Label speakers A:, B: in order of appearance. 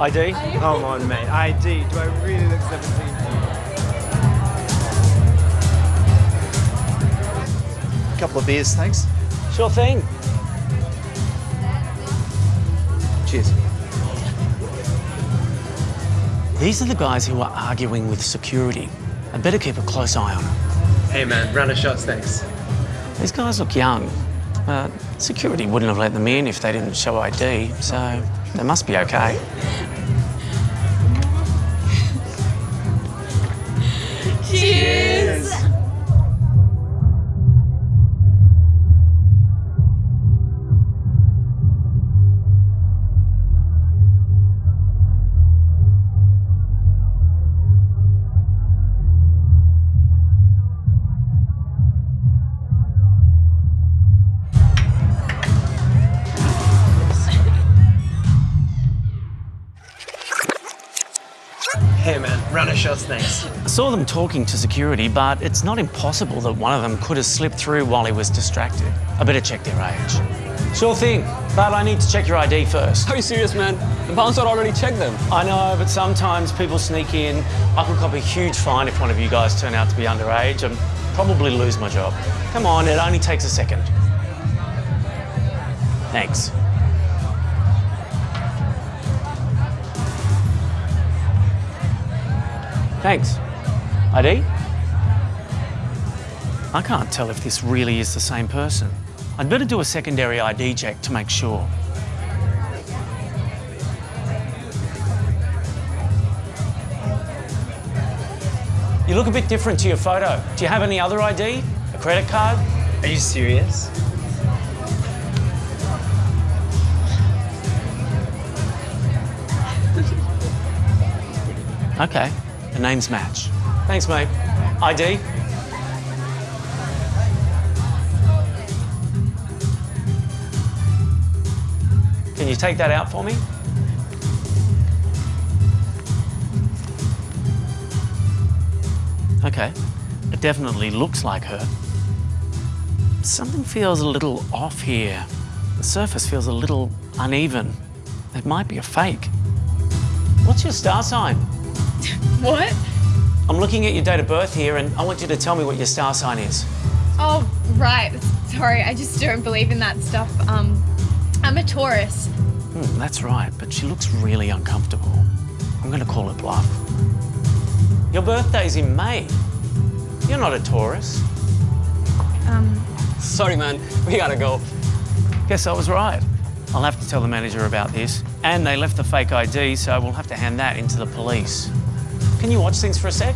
A: ID? Come on, mate. ID. Do I really look 17 A
B: Couple of beers, thanks.
A: Sure thing.
B: Cheers.
C: These are the guys who are arguing with security. I better keep a close eye on them.
A: Hey, man. Round of shots, thanks.
C: These guys look young. Uh, security wouldn't have let them in if they didn't show ID, so they must be okay.
A: Hey, man. Round shots, thanks.
C: I saw them talking to security, but it's not impossible that one of them could have slipped through while he was distracted. I better check their age. Sure thing, but I need to check your ID first.
D: Are you serious, man? The bouncer already checked them.
C: I know, but sometimes people sneak in. I could cop a huge fine if one of you guys turn out to be underage and probably lose my job. Come on, it only takes a second. Thanks. Thanks. ID? I can't tell if this really is the same person. I'd better do a secondary ID check to make sure. You look a bit different to your photo. Do you have any other ID? A credit card?
A: Are you serious?
C: Okay, the names match. Thanks, mate. ID? Can you take that out for me? Okay, it definitely looks like her. Something feels a little off here. The surface feels a little uneven. It might be a fake. What's your star sign?
E: What?
C: I'm looking at your date of birth here and I want you to tell me what your star sign is.
E: Oh, right. Sorry, I just don't believe in that stuff. Um, I'm a Taurus.
C: Hmm, that's right, but she looks really uncomfortable. I'm going to call it bluff. Your birthday's in May. You're not a Taurus.
E: Um,
D: Sorry, man. We gotta go.
C: Guess I was right. I'll have to tell the manager about this. And they left the fake ID, so we'll have to hand that into the police. Can you watch things for a sec?